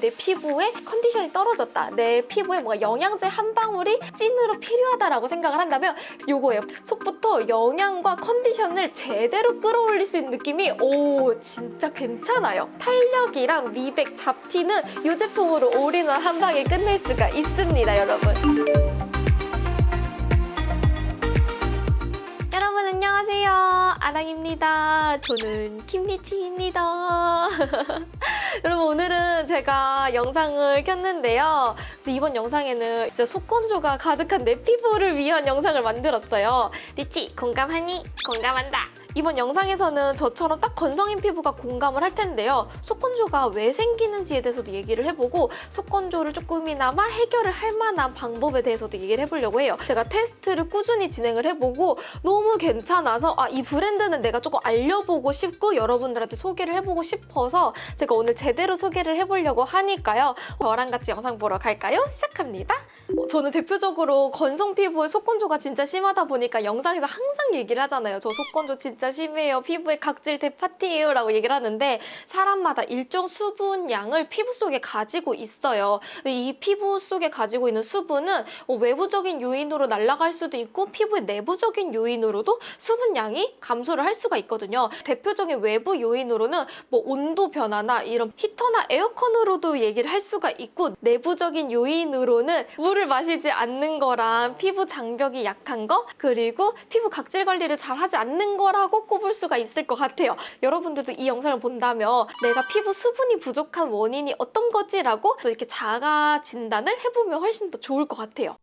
내 피부에 컨디션이 떨어졌다. 내 피부에 뭔가 영양제 한 방울이 찐으로 필요하다라고 생각을 한다면 요거예요. 속부터 영양과 컨디션을 제대로 끌어올릴 수 있는 느낌이 오 진짜 괜찮아요. 탄력이랑 미백, 잡티는 이 제품으로 올인원 한 방에 끝낼 수가 있습니다, 여러분. 안녕하세요. 아랑입니다. 저는 김리치입니다. 여러분 오늘은 제가 영상을 켰는데요. 이번 영상에는 진짜 속건조가 가득한 내 피부를 위한 영상을 만들었어요. 리치 공감하니? 공감한다. 이번 영상에서는 저처럼 딱 건성인 피부가 공감을 할 텐데요. 속건조가 왜 생기는지에 대해서도 얘기를 해보고 속건조를 조금이나마 해결을 할 만한 방법에 대해서도 얘기를 해보려고 해요. 제가 테스트를 꾸준히 진행을 해보고 너무 괜찮아서 아, 이 브랜드는 내가 조금 알려보고 싶고 여러분들한테 소개를 해보고 싶어서 제가 오늘 제대로 소개를 해보려고 하니까요. 저랑 같이 영상 보러 갈까요? 시작합니다. 어, 저는 대표적으로 건성 피부에 속건조가 진짜 심하다 보니까 영상에서 항상 얘기를 하잖아요. 저 속건조 진짜 심해요. 피부에 각질 대파티예요. 라고 얘기를 하는데 사람마다 일정 수분 양을 피부 속에 가지고 있어요. 이 피부 속에 가지고 있는 수분은 뭐 외부적인 요인으로 날아갈 수도 있고 피부의 내부적인 요인으로도 수분 양이 감소를 할 수가 있거든요. 대표적인 외부 요인으로는 뭐 온도 변화나 이런 히터나 에어컨으로도 얘기를 할 수가 있고 내부적인 요인으로는 물을 마시지 않는 거랑 피부 장벽이 약한 거 그리고 피부 각질 관리를 잘 하지 않는 거라고 꼽을 수가 있을 것 같아요. 여러분들도 이 영상을 본다면 내가 피부 수분이 부족한 원인이 어떤 거지 라고 이렇게 자가 진단을 해보면 훨씬 더 좋을 것 같아요.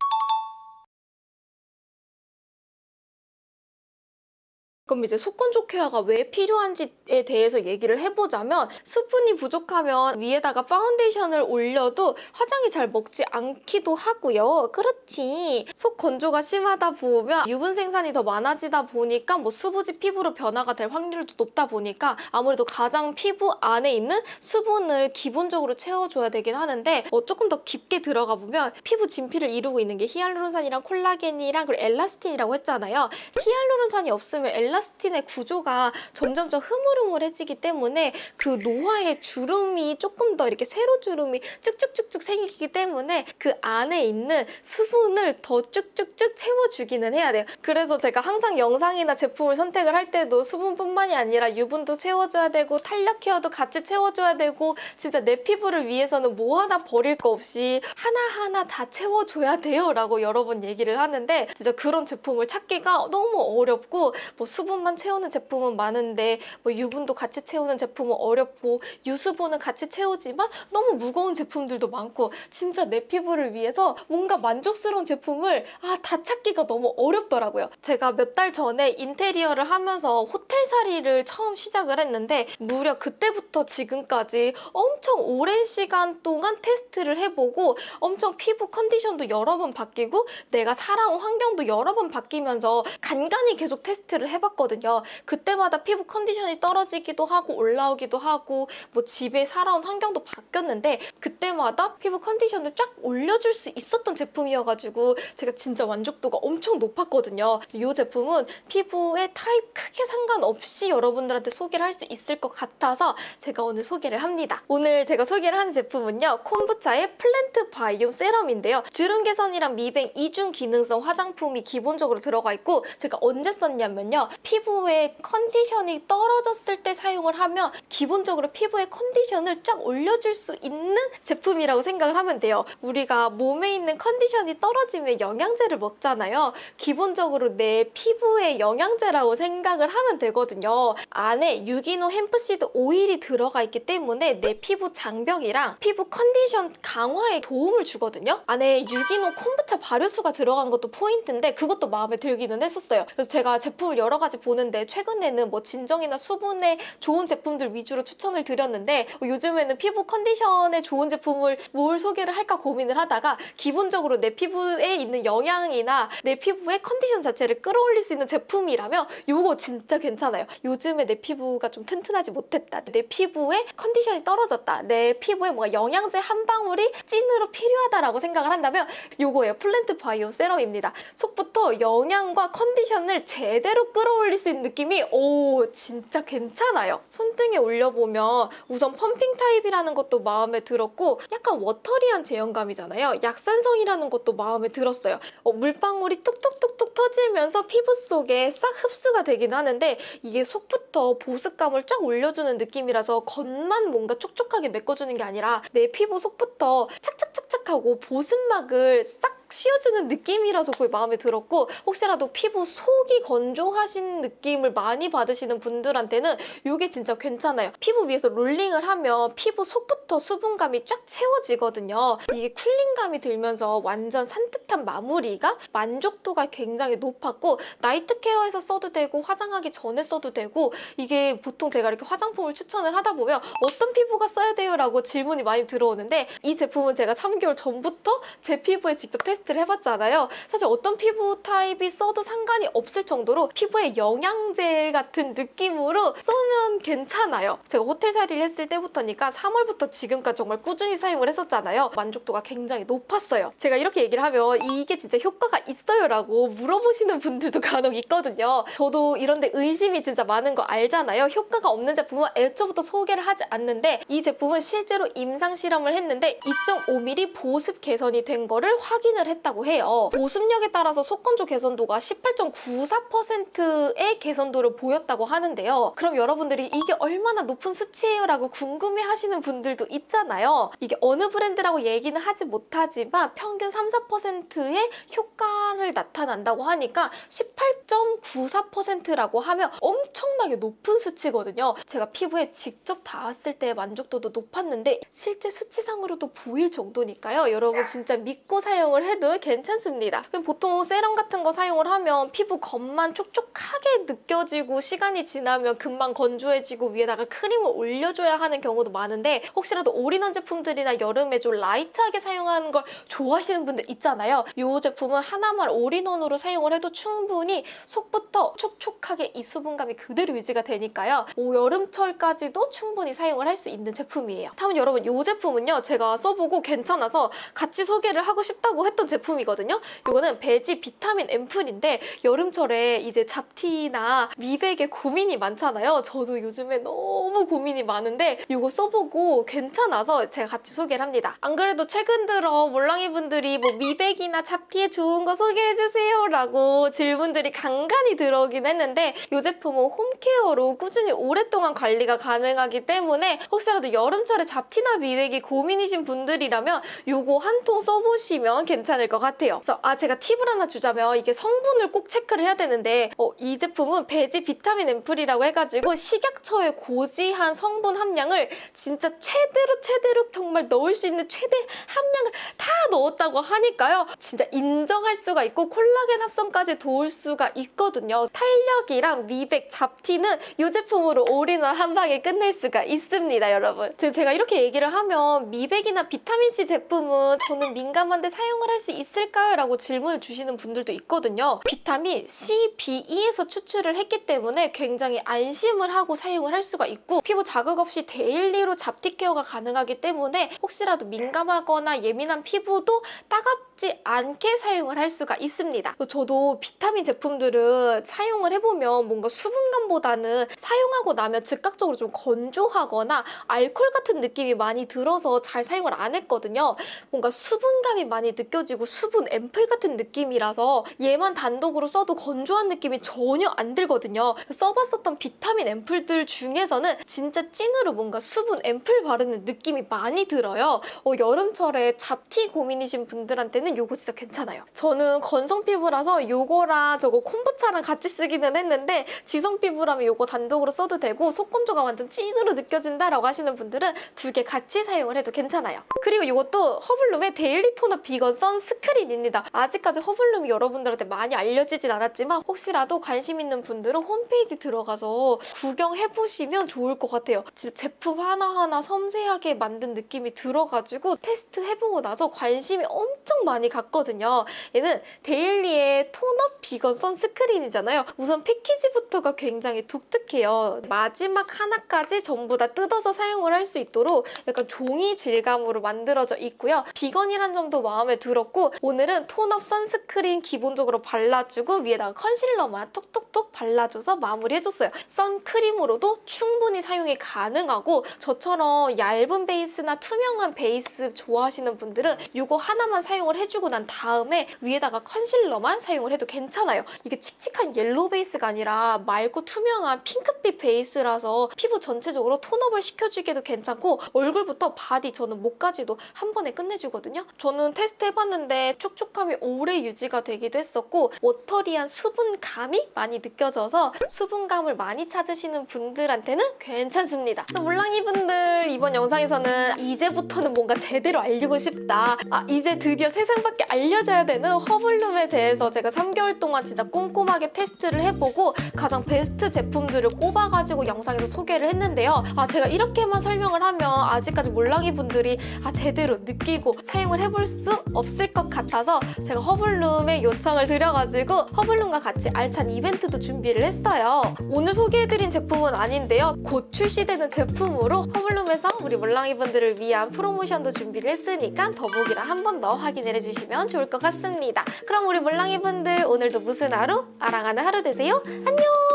그럼 이제 속건조 케어가 왜 필요한지에 대해서 얘기를 해보자면 수분이 부족하면 위에다가 파운데이션을 올려도 화장이 잘 먹지 않기도 하고요. 그렇지. 속 건조가 심하다 보면 유분 생산이 더 많아지다 보니까 뭐 수부지 피부로 변화가 될 확률도 높다 보니까 아무래도 가장 피부 안에 있는 수분을 기본적으로 채워줘야 되긴 하는데 뭐 조금 더 깊게 들어가 보면 피부 진피를 이루고 있는 게 히알루론산이랑 콜라겐이랑 그리고 엘라스틴이라고 했잖아요. 히알루론산이 없으면 엘라스틴 엘라스틴의 구조가 점점 점 흐물흐물해지기 때문에 그 노화의 주름이 조금 더 이렇게 세로 주름이 쭉쭉쭉쭉 생기기 때문에 그 안에 있는 수분을 더 쭉쭉쭉 채워주기는 해야 돼요. 그래서 제가 항상 영상이나 제품을 선택을 할 때도 수분뿐만이 아니라 유분도 채워줘야 되고 탄력 케어도 같이 채워줘야 되고 진짜 내 피부를 위해서는 뭐 하나 버릴 거 없이 하나하나 다 채워줘야 돼요 라고 여러 번 얘기를 하는데 진짜 그런 제품을 찾기가 너무 어렵고 뭐 수 분만 채우는 제품은 많은데 뭐 유분도 같이 채우는 제품은 어렵고 유수분은 같이 채우지만 너무 무거운 제품들도 많고 진짜 내 피부를 위해서 뭔가 만족스러운 제품을 아, 다 찾기가 너무 어렵더라고요. 제가 몇 달 전에 인테리어를 하면서 호텔살이를 처음 시작을 했는데 무려 그때부터 지금까지 엄청 오랜 시간 동안 테스트를 해보고 엄청 피부 컨디션도 여러 번 바뀌고 내가 살아온 환경도 여러 번 바뀌면서 간간히 계속 테스트를 해봤 거든요. 그때마다 피부 컨디션이 떨어지기도 하고 올라오기도 하고 뭐 집에 살아온 환경도 바뀌었는데 그때마다 피부 컨디션을 쫙 올려줄 수 있었던 제품이어가지고 제가 진짜 만족도가 엄청 높았거든요. 이 제품은 피부의 타입 크게 상관없이 여러분들한테 소개를 할 수 있을 것 같아서 제가 오늘 소개를 합니다. 오늘 제가 소개를 하는 제품은요. 콤부차의 plant biome serum인데요. 주름 개선이랑 미백 이중 기능성 화장품이 기본적으로 들어가 있고 제가 언제 썼냐면요. 피부의 컨디션이 떨어졌을 때 사용을 하면 기본적으로 피부의 컨디션을 쫙 올려줄 수 있는 제품이라고 생각을 하면 돼요. 우리가 몸에 있는 컨디션이 떨어지면 영양제를 먹잖아요. 기본적으로 내 피부의 영양제라고 생각을 하면 되거든요. 안에 유기농 hemp seed 오일이 들어가 있기 때문에 내 피부 장벽이랑 피부 컨디션 강화에 도움을 주거든요. 안에 유기농 콤부차 발효수가 들어간 것도 포인트인데 그것도 마음에 들기는 했었어요. 그래서 제가 제품을 여러 가지 보는데 최근에는 뭐 진정이나 수분에 좋은 제품들 위주로 추천을 드렸는데 요즘에는 피부 컨디션에 좋은 제품을 뭘 소개를 할까 고민을 하다가 기본적으로 내 피부에 있는 영양이나 내 피부의 컨디션 자체를 끌어올릴 수 있는 제품이라면 이거 진짜 괜찮아요. 요즘에 내 피부가 좀 튼튼하지 못했다. 내 피부에 컨디션이 떨어졌다. 내 피부에 뭔가 영양제 한 방울이 찐으로 필요하다라고 생각을 한다면 이거예요. plant biome serum입니다. 속부터 영양과 컨디션을 제대로 끌어올 올릴 수 있는 느낌이 오 진짜 괜찮아요. 손등에 올려보면 우선 펌핑 타입이라는 것도 마음에 들었고 약간 watery한 제형감이잖아요. 약산성이라는 것도 마음에 들었어요. 어, 물방울이 뚝뚝뚝뚝 터지면서 피부 속에 싹 흡수가 되긴 하는데 이게 속부터 보습감을 쫙 올려주는 느낌이라서 겉만 뭔가 촉촉하게 메꿔주는 게 아니라 내 피부 속부터 착착착착하고 보습막을 싹 씌워주는 느낌이라서 그게 마음에 들었고 혹시라도 피부 속이 건조하신 느낌을 많이 받으시는 분들한테는 이게 진짜 괜찮아요. 피부 위에서 롤링을 하면 피부 속부터 수분감이 쫙 채워지거든요. 이게 cooling감이 들면서 완전 산뜻한 마무리가 만족도가 굉장히 높았고 night care에서 써도 되고 화장하기 전에 써도 되고 이게 보통 제가 이렇게 화장품을 추천을 하다 보면 어떤 피부가 써야 돼요? 라고 질문이 많이 들어오는데 이 제품은 제가 3개월 전부터 제 피부에 직접 테스트 를 해봤잖아요. 사실 어떤 피부 타입이 써도 상관이 없을 정도로 피부에 영양제 같은 느낌으로 쓰면 괜찮아요. 제가 호텔 살이를 했을 때부터니까 3월부터 지금까지 정말 꾸준히 사용을 했었잖아요. 만족도가 굉장히 높았어요. 제가 이렇게 얘기를 하면 이게 진짜 효과가 있어요 라고 물어보시는 분들도 간혹 있거든요. 저도 이런데 의심이 진짜 많은 거 알잖아요. 효과가 없는 제품은 애초부터 소개를 하지 않는데 이 제품은 실제로 임상 실험을 했는데 2.5mm 보습 개선이 된 거를 확인을 했 다고 해요. 보습력에 따라서 속건조 개선도가 18.94%의 개선도를 보였다고 하는데요. 그럼 여러분들이 이게 얼마나 높은 수치예요? 라고 궁금해 하시는 분들도 있잖아요. 이게 어느 브랜드라고 얘기는 하지 못하지만 평균 3, 4%의 효과를 나타난다고 하니까 18.94%라고 하면 엄청나게 높은 수치거든요. 제가 피부에 직접 닿았을 때 만족도도 높았는데 실제 수치상으로도 보일 정도니까요. 여러분 진짜 믿고 사용을 해도 괜찮습니다. 보통 세럼 같은 거 사용을 하면 피부 겉만 촉촉하게 느껴지고 시간이 지나면 금방 건조해지고 위에다가 크림을 올려줘야 하는 경우도 많은데 혹시라도 올인원 제품들이나 여름에 좀 light하게 사용하는 걸 좋아하시는 분들 있잖아요. 이 제품은 하나만 all-in-one으로 사용을 해도 충분히 속부터 촉촉하게 이 수분감이 그대로 유지가 되니까요. 오, 여름철까지도 충분히 사용을 할 수 있는 제품이에요. 다음 여러분 이 제품은요. 제가 써보고 괜찮아서 같이 소개를 하고 싶다고 했던 제품이거든요. 이거는 베지 비타민 앰플인데 여름철에 이제 잡티나 미백에 고민이 많잖아요. 저도 요즘에 너무 고민이 많은데 이거 써보고 괜찮아서 제가 같이 소개를 합니다. 안 그래도 최근 들어 몰랑이 분들이 뭐 미백이나 잡티에 좋은 거 소개해주세요 라고 질문들이 간간히 들어오긴 했는데 이 제품은 홈케어로 꾸준히 오랫동안 관리가 가능하기 때문에 혹시라도 여름철에 잡티나 미백이 고민이신 분들이라면 이거 한 통 써보시면 괜찮 을 것 같아요. 그래서 아 제가 팁을 하나 주자면 이게 성분을 꼭 체크를 해야 되는데 어, 이 제품은 베지 비타민 앰플이라고 해가지고 식약처의 고지한 성분 함량을 진짜 최대로 최대로 정말 넣을 수 있는 최대 함량을 다 넣었다고 하니까요. 진짜 인정할 수가 있고 콜라겐 합성까지 도울 수가 있거든요. 탄력이랑 미백, 잡티는 이 제품으로 올인원 한 방에 끝낼 수가 있습니다, 여러분. 제가 이렇게 얘기를 하면 미백이나 비타민C 제품은 저는 민감한데 사용을 할수 있을까요? 라고 질문을 주시는 분들도 있거든요. 비타민 C, B2에서 추출을 했기 때문에 굉장히 안심을 하고 사용을 할 수가 있고 피부 자극 없이 daily로 잡티 케어가 가능하기 때문에 혹시라도 민감하거나 예민한 피부도 따갑지 않게 사용을 할 수가 있습니다. 저도 비타민 제품들은 사용을 해보면 뭔가 수분감보다는 사용하고 나면 즉각적으로 좀 건조하거나 알콜 같은 느낌이 많이 들어서 잘 사용을 안 했거든요. 뭔가 수분감이 많이 느껴지고 수분 앰플 같은 느낌이라서 얘만 단독으로 써도 건조한 느낌이 전혀 안 들거든요. 써봤었던 비타민 앰플들 중에서는 진짜 찐으로 뭔가 수분 앰플 바르는 느낌이 많이 들어요. 어, 여름철에 잡티 고민이신 분들한테는 이거 진짜 괜찮아요. 저는 건성 피부라서 이거랑 저거 콤부차랑 같이 쓰기는 했는데 지성 피부라면 이거 단독으로 써도 되고 속건조가 완전 찐으로 느껴진다라고 하시는 분들은 두 개 같이 사용을 해도 괜찮아요. 그리고 이것도 허블룸의 daily toner vegan sunscreen입니다. 아직까지 허블룸이 여러분들한테 많이 알려지진 않았지만 혹시라도 관심 있는 분들은 홈페이지 들어가서 구경해보시면 좋을 것 같아요. 진짜 제품 하나하나 섬세하게 만든 느낌이 들어가지고 테스트 해보고 나서 관심이 엄청 많이 갔거든요. 얘는 데일리의 tone-up 비건 sunscreen이잖아요. 우선 패키지부터가 굉장히 독특해요. 마지막 하나까지 전부 다 뜯어서 사용을 할 수 있도록 약간 종이 질감으로 만들어져 있고요. 비건이란 점도 마음에 들었고 했었고 오늘은 tone-up sunscreen 기본적으로 발라주고 위에다가 컨실러만 톡톡톡 발라줘서 마무리해줬어요. 선크림으로도 충분히 사용이 가능하고 저처럼 얇은 베이스나 투명한 베이스 좋아하시는 분들은 이거 하나만 사용을 해주고 난 다음에 위에다가 컨실러만 사용을 해도 괜찮아요. 이게 칙칙한 옐로우 베이스가 아니라 맑고 투명한 핑크빛 베이스라서 피부 전체적으로 tone-up을 시켜주기도 괜찮고 얼굴부터 바디 저는 목까지도 한 번에 끝내주거든요. 저는 테스트 해봤는데 촉촉함이 오래 유지가 되기도 했었고 watery한 수분감이 많이 느껴져서 수분감을 많이 찾으시는 분들한테는 괜찮습니다. 또 몰랑이 분들 이번 영상에서는 이제부터는 뭔가 제대로 알리고 싶다. 아 이제 드디어 세상밖에 알려져야 되는 허블룸에 대해서 제가 3개월 동안 진짜 꼼꼼하게 테스트를 해보고 가장 베스트 제품들을 꼽아가지고 영상에서 소개를 했는데요. 아 제가 이렇게만 설명을 하면 아직까지 몰랑이 분들이 아 제대로 느끼고 사용을 해볼 수 없을 것 같아서 제가 허블룸에 요청을 드려가지고 허블룸과 같이 알찬 이벤트도 준비를 했어요. 오늘 소개해드린 제품은 아닌데요. 곧 출시되는 제품으로 허블룸에서 우리 몰랑이 분들을 위한 프로모션도 준비를 했으니까 더보기를 한번 더 확인을 해주시면 좋을 것 같습니다. 그럼 우리 몰랑이 분들 오늘도 무슨 하루? 아랑하는 하루 되세요. 안녕!